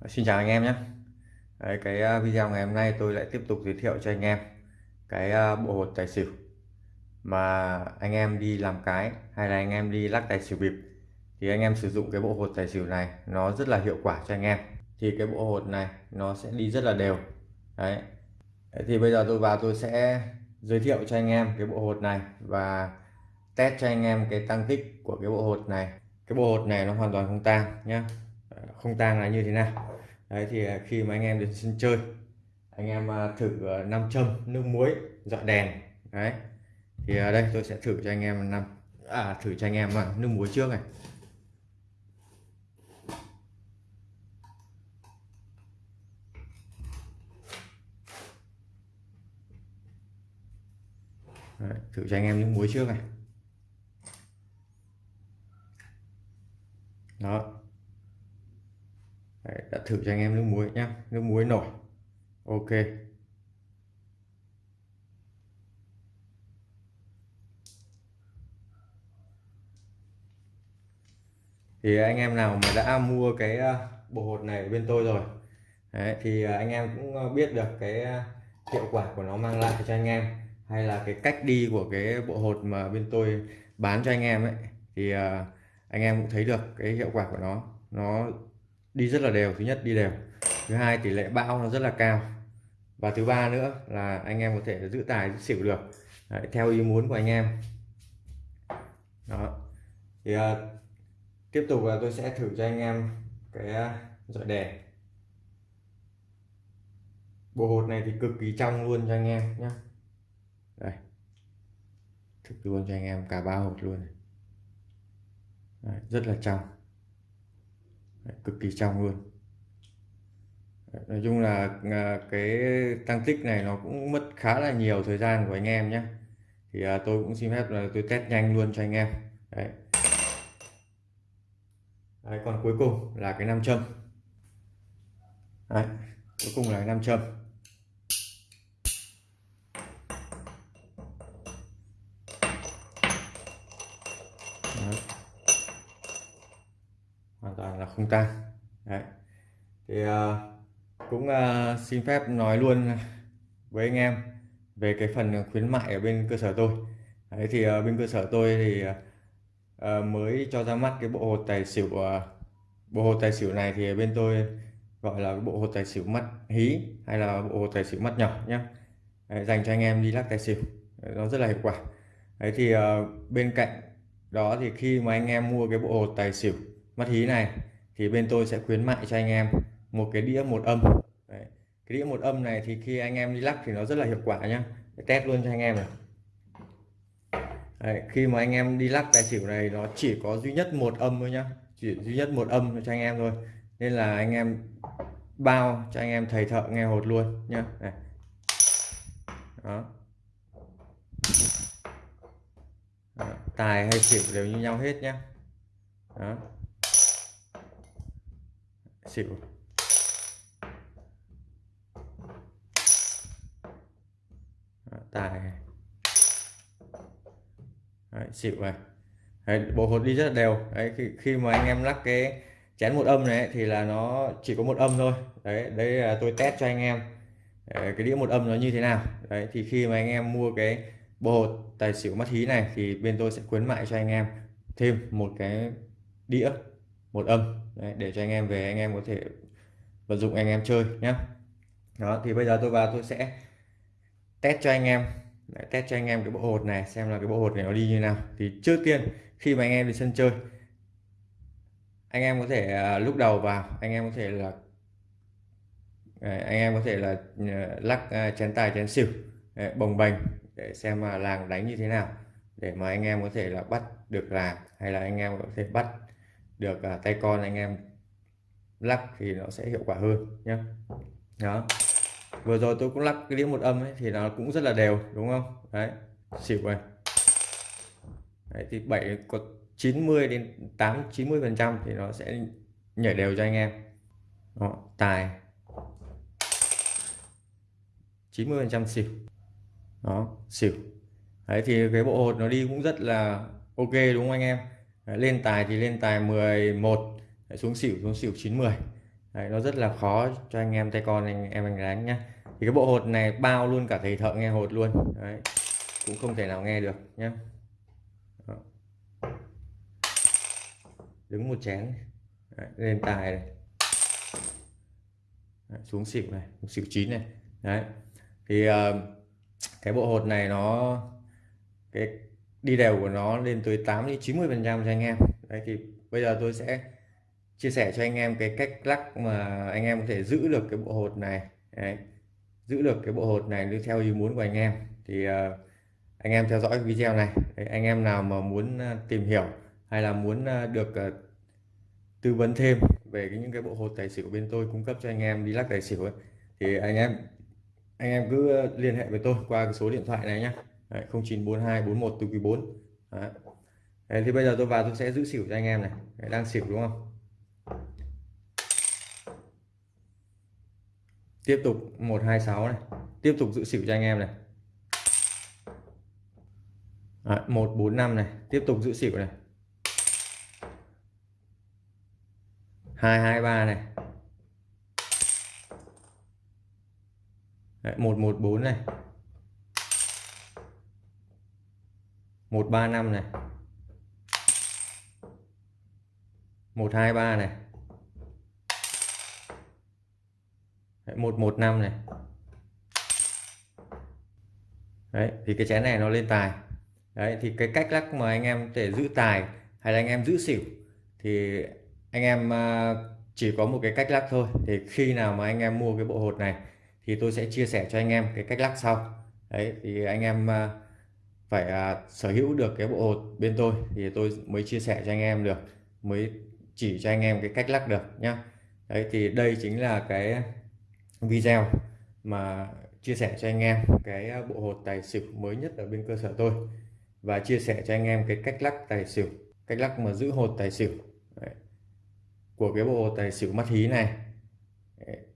Ờ, xin chào anh em nhé. Đấy, cái ờ, video ngày hôm nay tôi lại tiếp tục giới thiệu cho anh em cái ờ, bộ hột tài xỉu mà anh em đi làm cái hay là anh em đi lắc tài xỉu bịp thì anh em sử dụng cái bộ hột tài xỉu này nó rất là hiệu quả cho anh em. Thì cái bộ hột này nó sẽ đi rất là đều. Đấy. Thì bây giờ tôi vào tôi sẽ giới thiệu cho anh em cái bộ hột này và test cho anh em cái tăng tích của cái bộ hột này. Cái bộ hột này nó hoàn toàn không tang nhé không tang là như thế nào. Đấy thì à, khi mà anh em đến sân chơi anh em à, thử à, nam châm nước muối dọi đèn đấy. Thì ở đây tôi sẽ thử cho anh em năm à thử cho anh em nước muối trước này. Đấy, thử cho anh em nước muối trước này. Đó. Đấy, đã thử cho anh em nước muối nhé nước muối nổi. Ok. Thì anh em nào mà đã mua cái ờ, bộ hột này bên tôi rồi Đấy, thì ờ, anh em cũng ờ, biết được cái hiệu quả của nó mang lại cho anh em hay là cái cách đi của cái bộ hột mà bên tôi bán cho anh em ấy thì anh em cũng thấy được cái hiệu quả của nó. Nó đi rất là đều thứ nhất đi đều. Thứ hai tỷ lệ bão nó rất là cao. Và thứ ba nữa là anh em có thể giữ tài giữ xỉu được. Đấy, theo ý muốn của anh em. Đó. Thì uh, tiếp tục là tôi sẽ thử cho anh em cái ờ, dọi đèn. Bộ hột này thì cực kỳ trong luôn cho anh em nhé đây. Thực luôn cho anh em cả ba hột luôn Đấy, rất là trong cực kỳ trong luôn. Nói chung là à, cái tăng tích này nó cũng mất khá là nhiều thời gian của anh em nhé. Thì à, tôi cũng xin phép là tôi test nhanh luôn cho anh em. Đấy. đấy còn cuối cùng là cái nam châm. Đấy cuối cùng là cái nam châm. Không tan. Đấy. Thì uh, cũng uh, xin phép nói luôn với anh em về cái phần khuyến mại ở bên cơ sở tôi. Đấy thì uh, bên cơ sở tôi thì uh, mới cho ra mắt cái bộ hột tài xỉu uh, bộ hột tài xỉu này thì bên tôi gọi là bộ hột tài xỉu mắt hí hay là bộ hột tài xỉu mắt nhỏ nhé đấy, dành cho anh em đi lắc tài xỉu. Nó rất là hiệu quả. Đấy thì uh, bên cạnh đó thì khi mà anh em mua cái bộ hột tài xỉu mắt hí này thì bên tôi sẽ khuyến mại cho anh em một cái đĩa một âm. Đấy. cái đĩa một âm này thì khi anh em đi lắc thì nó rất là hiệu quả nhá. Test luôn cho anh em này. Đấy, khi mà anh em đi lắc tài xỉu này nó chỉ có duy nhất một âm thôi nhá. Chỉ duy nhất một âm cho anh em thôi. Nên là anh em bao cho anh em thầy thợ nghe hột luôn nhá. Này. đó. Đó, tài hay xỉu đều như nhau hết nhá. Đó xỉu tài. Đấy, xỉu này Đấy, bộ hột đi rất là đều. Đấy, khi, khi mà anh em lắc cái chén một âm này thì là nó chỉ có một âm thôi. Đấy đấy là tôi test cho anh em. Đấy, cái đĩa một âm nó như thế nào. Đấy thì khi mà anh em mua cái bộ hột tài xỉu mắt hí này thì bên tôi sẽ khuyến mại cho anh em thêm một cái đĩa một âm đấy, để cho anh em về anh em có thể vận dụng anh em chơi nhé đó thì bây giờ tôi vào tôi sẽ test cho anh em đấy, test cho anh em cái bộ hột này xem là cái bộ hột này nó đi như nào thì trước tiên khi mà anh em đi sân chơi anh em có thể lúc đầu vào anh em có thể là anh em có thể là lắc chén tài chén xỉu bồng bềnh để xem mà làng đánh như thế nào để mà anh em có thể là bắt được làng hay là anh em có thể bắt được uh, tay con anh em lắc thì nó sẽ hiệu quả hơn nhé đó. Vừa rồi tôi cũng lắc cái đĩa một âm ấy, thì nó cũng rất là đều đúng không? Đấy xỉu này. Đấy, thì 7 có 90 đến 8 90 phần trăm thì nó sẽ nhảy đều cho anh em. Đó, tài. 90 phần trăm xỉu. Đó xỉu. Đấy thì cái bộ hột nó đi cũng rất là ok đúng không anh em? Đấy, lên tài thì lên tài 11 đấy, xuống xỉu xuống xỉu 90 Đấy, nó rất là khó cho anh em tay con anh em anh đánh nhá. Thì cái bộ hột này bao luôn cả thầy thợ nghe hột luôn. Đấy, cũng không thể nào nghe được nhá. Đó. đứng một chén. Đấy, lên tài này. Đấy, xuống xỉu này xỉu chín này. Đấy thì uh, cái bộ hột này nó cái đi đều của nó lên tới 8 đến 90 phần trăm cho anh em. Đấy thì bây giờ tôi sẽ chia sẻ cho anh em cái cách lắc mà anh em có thể giữ được cái bộ hột này. Đấy. giữ được cái bộ hột này theo ý muốn của anh em. Thì uh, anh em theo dõi video này. Đấy, anh em nào mà muốn ờ, tìm hiểu hay là muốn ờ, được uh, tư vấn thêm về cái, những cái bộ hột tài xỉu bên tôi cung cấp cho anh em đi lắc tài xỉu ấy, thì anh em anh em cứ liên hệ với tôi qua cái số điện thoại này nhé Đấy, 094241 từ quý 4 Đấy. Đấy, thì bây giờ tôi vào tôi sẽ giữ xỉu cho anh em này. Đấy, đang xỉu đúng không? Tiếp tục 126 này. Tiếp tục giữ xỉu cho anh em này. Đấy, 145 này. Tiếp tục giữ xỉu này. 223 này. Đấy, 114 này. 135 này. 123 này. 115 này. Đấy, thì cái chén này nó lên tài. Đấy, thì cái cách lắc mà anh em để giữ tài hay là anh em giữ xỉu thì anh em à, chỉ có một cái cách lắc thôi. Thì khi nào mà anh em mua cái bộ hột này thì tôi sẽ chia sẻ cho anh em cái cách lắc sau. Đấy, thì anh em à, phải à, sở hữu được cái bộ hột bên tôi thì tôi mới chia sẻ cho anh em được mới chỉ cho anh em cái cách lắc được nhá đấy thì đây chính là cái video mà chia sẻ cho anh em cái bộ hột tài xỉu mới nhất ở bên cơ sở tôi và chia sẻ cho anh em cái cách lắc tài xỉu cách lắc mà giữ hột tài xỉu đấy. của cái bộ hột tài xỉu mắt hí này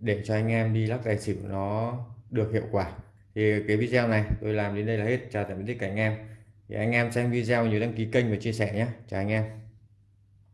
để cho anh em đi lắc tài xỉu nó được hiệu quả thì cái video này tôi làm đến đây là hết. Chào tạm biệt tất cả anh em. Thì anh em xem video nhớ đăng ký kênh và chia sẻ nhé. Chào anh em.